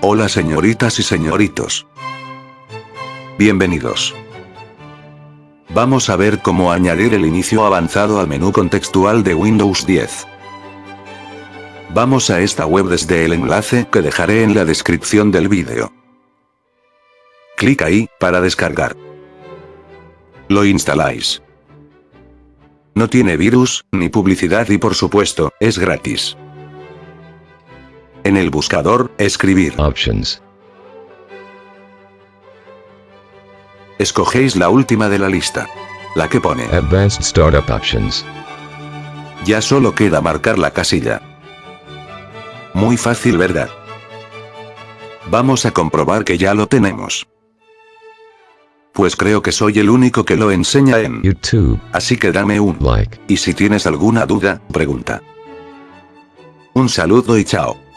Hola señoritas y señoritos. Bienvenidos. Vamos a ver cómo añadir el inicio avanzado al menú contextual de Windows 10. Vamos a esta web desde el enlace que dejaré en la descripción del vídeo. Clic ahí, para descargar. Lo instaláis. No tiene virus, ni publicidad y por supuesto, es gratis. En el buscador, escribir. Options. Escogéis la última de la lista. La que pone. Advanced Startup Options. Ya solo queda marcar la casilla. Muy fácil ¿verdad? Vamos a comprobar que ya lo tenemos. Pues creo que soy el único que lo enseña en YouTube. Así que dame un Like. y si tienes alguna duda, pregunta. Un saludo y chao.